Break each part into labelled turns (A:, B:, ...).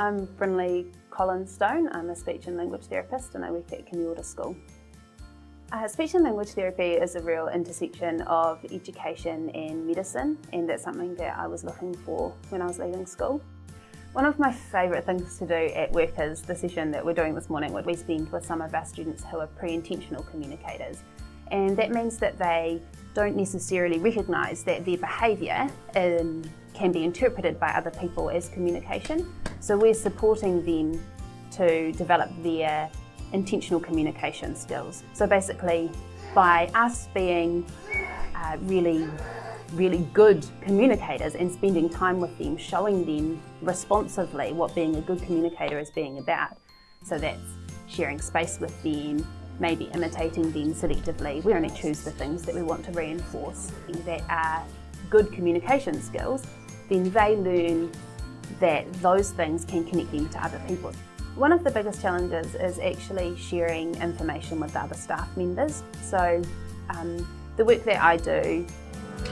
A: I'm Brinley Collins Stone. I'm a speech and language therapist and I work at Kamiota School. Uh, speech and language therapy is a real intersection of education and medicine and that's something that I was looking for when I was leaving school. One of my favourite things to do at work is the session that we're doing this morning where we spend with some of our students who are pre-intentional communicators and that means that they don't necessarily recognise that their behaviour can be interpreted by other people as communication. So we're supporting them to develop their intentional communication skills. So basically, by us being uh, really, really good communicators and spending time with them, showing them responsively what being a good communicator is being about. So that's sharing space with them, maybe imitating them selectively. We only choose the things that we want to reinforce that are good communication skills, then they learn that those things can connect them to other people. One of the biggest challenges is actually sharing information with the other staff members. So um, the work that I do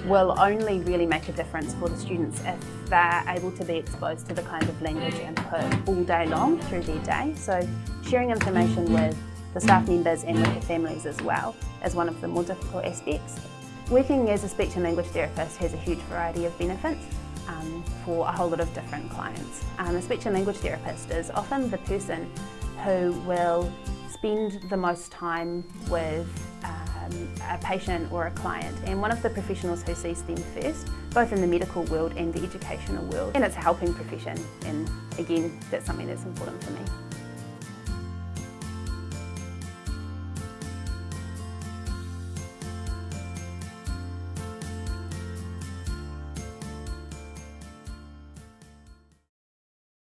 A: will only really make a difference for the students if they're able to be exposed to the kind of language input all day long through their day. So sharing information with the staff members and with the families as well is one of the more difficult aspects. Working as a speech and language therapist has a huge variety of benefits um, for a whole lot of different clients. Um, a speech and language therapist is often the person who will spend the most time with um, a patient or a client and one of the professionals who sees them first, both in the medical world and the educational world. And it's a helping profession and again, that's something that's important for me.